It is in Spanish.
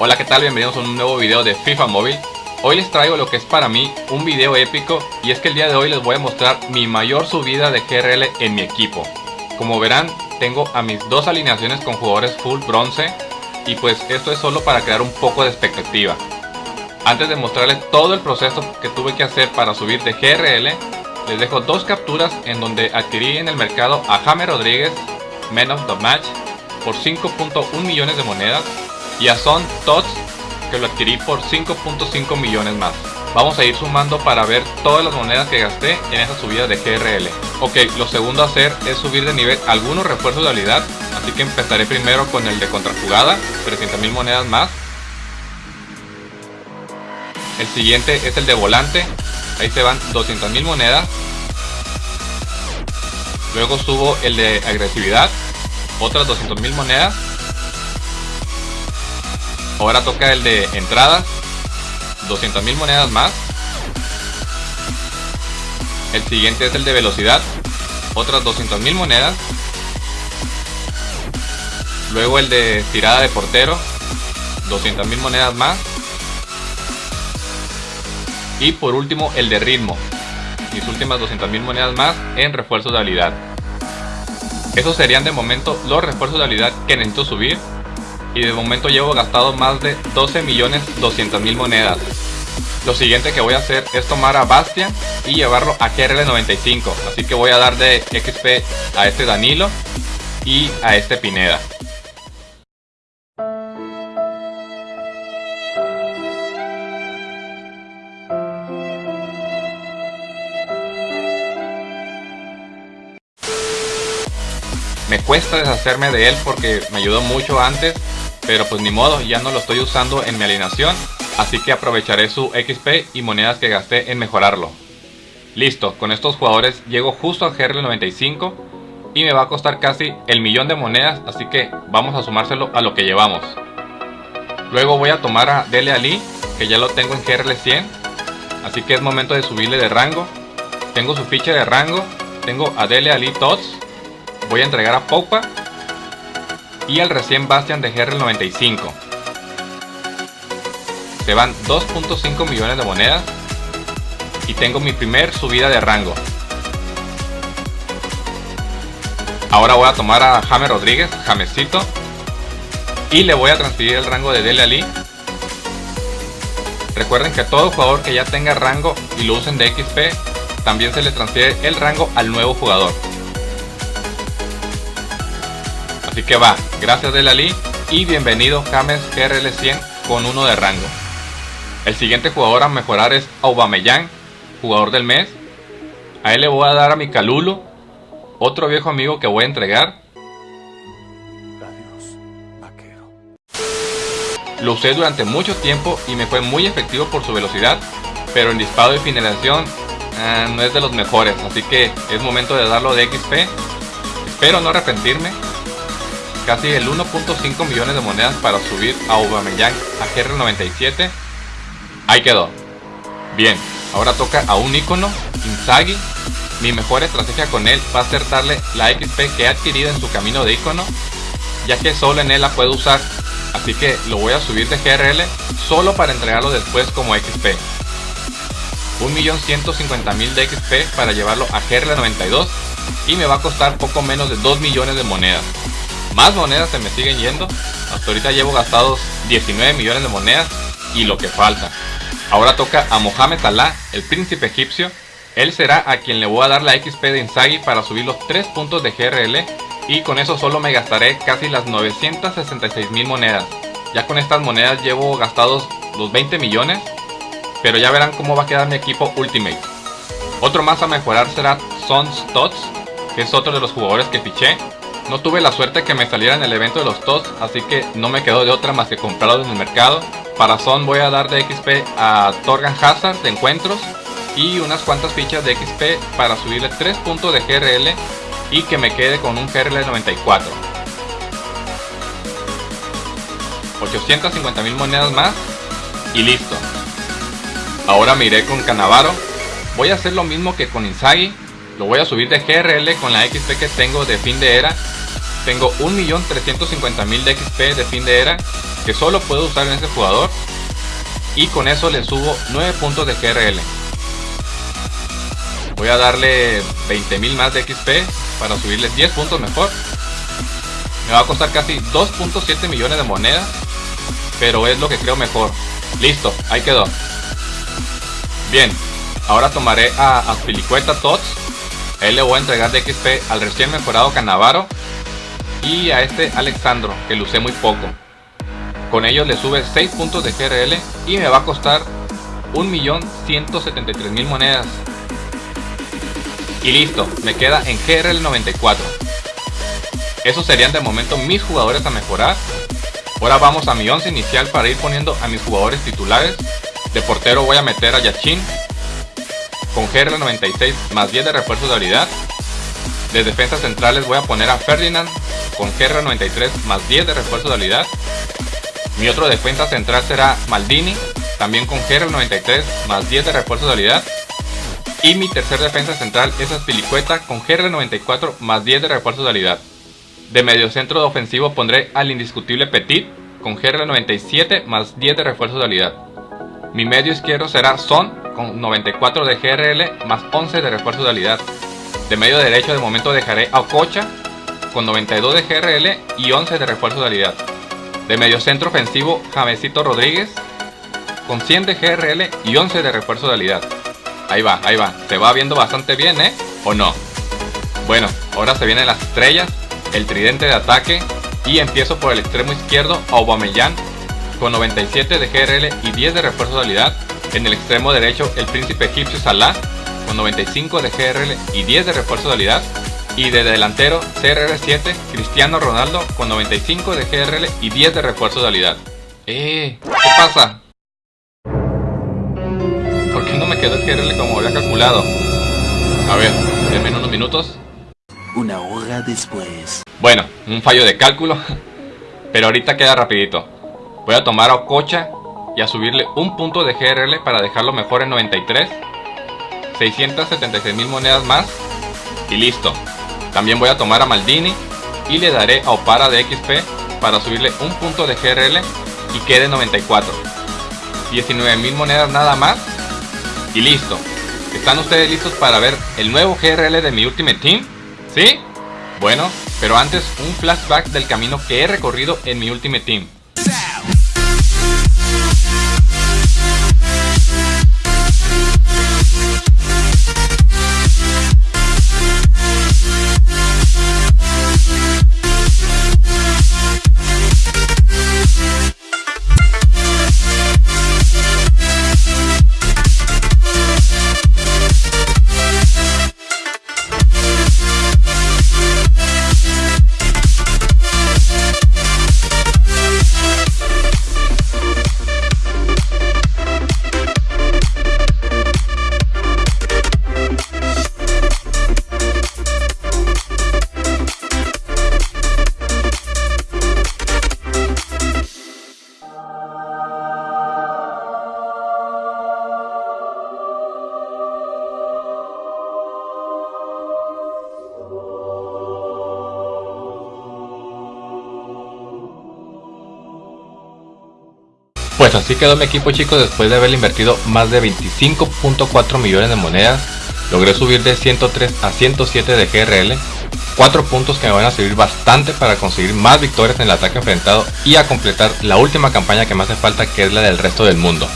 Hola qué tal, bienvenidos a un nuevo video de FIFA Móvil Hoy les traigo lo que es para mí un video épico y es que el día de hoy les voy a mostrar mi mayor subida de GRL en mi equipo. Como verán, tengo a mis dos alineaciones con jugadores full bronce y pues esto es solo para crear un poco de expectativa. Antes de mostrarles todo el proceso que tuve que hacer para subir de GRL les dejo dos capturas en donde adquirí en el mercado a Jaime Rodríguez, Men of the Match, por 5.1 millones de monedas y Son Tots que lo adquirí por 5.5 millones más. Vamos a ir sumando para ver todas las monedas que gasté en esa subida de GRL. Ok, lo segundo a hacer es subir de nivel algunos refuerzos de habilidad, así que empezaré primero con el de contrajugada, 300.000 monedas más. El siguiente es el de volante, ahí se van 200.000 monedas. Luego subo el de agresividad, otras 200.000 monedas. Ahora toca el de entrada. 200.000 monedas más. El siguiente es el de velocidad. Otras 200.000 monedas. Luego el de tirada de portero. 200.000 monedas más. Y por último el de ritmo. Mis últimas 200.000 monedas más en refuerzos de habilidad. Esos serían de momento los refuerzos de habilidad que necesito subir y de momento llevo gastado más de 12 millones 200 mil monedas. Lo siguiente que voy a hacer es tomar a Bastian y llevarlo a GRL95, así que voy a dar de XP a este Danilo y a este Pineda. Me cuesta deshacerme de él porque me ayudó mucho antes pero pues ni modo, ya no lo estoy usando en mi alineación, así que aprovecharé su XP y monedas que gasté en mejorarlo. Listo, con estos jugadores llego justo al GR95 y me va a costar casi el millón de monedas, así que vamos a sumárselo a lo que llevamos. Luego voy a tomar a Dele Ali, que ya lo tengo en GRL 100, así que es momento de subirle de rango. Tengo su ficha de rango, tengo a Dele Ali Tots, voy a entregar a Popa y el recién Bastian de GR95. Se van 2.5 millones de monedas y tengo mi primer subida de rango. Ahora voy a tomar a James Rodríguez, Jamesito, y le voy a transferir el rango de Dele Ali. Recuerden que todo jugador que ya tenga rango y lo usen de XP, también se le transfiere el rango al nuevo jugador. Así que va, gracias Delali y bienvenido James GRL 100 con uno de rango. El siguiente jugador a mejorar es Aubameyang, jugador del mes. A él le voy a dar a mi Calulo, otro viejo amigo que voy a entregar. Lo usé durante mucho tiempo y me fue muy efectivo por su velocidad, pero en disparo y finalización eh, no es de los mejores, así que es momento de darlo de XP. Espero no arrepentirme casi el 1.5 millones de monedas para subir a Aubameyang a GR97. Ahí quedó. Bien, ahora toca a un icono, Inzaghi. Mi mejor estrategia con él va a ser darle la XP que he adquirido en su camino de icono, ya que solo en él la puedo usar. Así que lo voy a subir de GRL solo para entregarlo después como XP. 1.150.000 de XP para llevarlo a GRL92 y me va a costar poco menos de 2 millones de monedas. Más monedas se me siguen yendo. Hasta ahorita llevo gastados 19 millones de monedas y lo que falta. Ahora toca a Mohamed Salah, el príncipe egipcio. Él será a quien le voy a dar la XP de Inzaghi para subir los 3 puntos de GRL y con eso solo me gastaré casi las 966 mil monedas. Ya con estas monedas llevo gastados los 20 millones, pero ya verán cómo va a quedar mi equipo Ultimate. Otro más a mejorar será Sons Tots, que es otro de los jugadores que fiché. No tuve la suerte que me saliera en el evento de los TOTS, así que no me quedó de otra más que comprarlo en el mercado. Para Son voy a dar de XP a Torgan Hazard de encuentros y unas cuantas fichas de XP para subirle 3 puntos de GRL y que me quede con un GRL 94. 850 mil monedas más y listo. Ahora me iré con Canavaro. Voy a hacer lo mismo que con Inzaghi. Lo voy a subir de GRL con la XP que tengo de fin de era tengo 1.350.000 de XP de fin de era que solo puedo usar en ese jugador y con eso le subo 9 puntos de GRL. Voy a darle 20.000 más de XP para subirle 10 puntos mejor. Me va a costar casi 2.7 millones de monedas, pero es lo que creo mejor. Listo, ahí quedó. Bien, ahora tomaré a Aspilicueta Tots. Él le voy a entregar de XP al recién mejorado Canavaro y a este Alexandro, que lo usé muy poco. Con ellos le sube 6 puntos de GRL y me va a costar 1.173.000 monedas. Y listo, me queda en GRL 94. Esos serían de momento mis jugadores a mejorar. Ahora vamos a mi 11 inicial para ir poniendo a mis jugadores titulares. De portero voy a meter a Yachin con GRL 96 más 10 de refuerzo de habilidad. De defensas centrales voy a poner a Ferdinand con GRL 93 más 10 de refuerzo de habilidad. Mi otro defensa central será Maldini, también con GR 93 más 10 de refuerzo de habilidad. Y mi tercer defensa central es Aspilicueta con GR 94 más 10 de refuerzo de habilidad. De medio centro de ofensivo pondré al indiscutible Petit con GR 97 más 10 de refuerzo de habilidad. Mi medio izquierdo será Son con 94 de GRL más 11 de refuerzo de habilidad. De medio derecho de momento dejaré a Ococha con 92 de GRL y 11 de refuerzo de habilidad. De medio centro ofensivo, Jamesito Rodríguez con 100 de GRL y 11 de refuerzo de habilidad. Ahí va, ahí va. Se va viendo bastante bien, ¿eh? ¿O no? Bueno, ahora se vienen las estrellas, el tridente de ataque y empiezo por el extremo izquierdo Aubameyang con 97 de GRL y 10 de refuerzo de habilidad. En el extremo derecho el príncipe egipcio Salah con 95 de GRL y 10 de refuerzo de habilidad. Y de delantero CRR7 Cristiano Ronaldo con 95 de GRL y 10 de refuerzo de habilidad. ¡Eh! ¿Qué pasa? ¿Por qué no me quedó el GRL como había calculado? A ver, denme unos minutos. Una hora después. Bueno, un fallo de cálculo. Pero ahorita queda rapidito. Voy a tomar a Ococha y a subirle un punto de GRL para dejarlo mejor en 93. 676 mil monedas más. Y listo. También voy a tomar a Maldini y le daré a Opara de XP para subirle un punto de GRL y quede 94. 19 mil monedas nada más y listo. ¿Están ustedes listos para ver el nuevo GRL de mi Ultimate Team? ¿Sí? Bueno, pero antes un flashback del camino que he recorrido en mi Ultimate Team. Pues así quedó mi equipo chicos después de haber invertido más de 25.4 millones de monedas. Logré subir de 103 a 107 de GRL. 4 puntos que me van a servir bastante para conseguir más victorias en el ataque enfrentado y a completar la última campaña que me hace falta que es la del resto del mundo.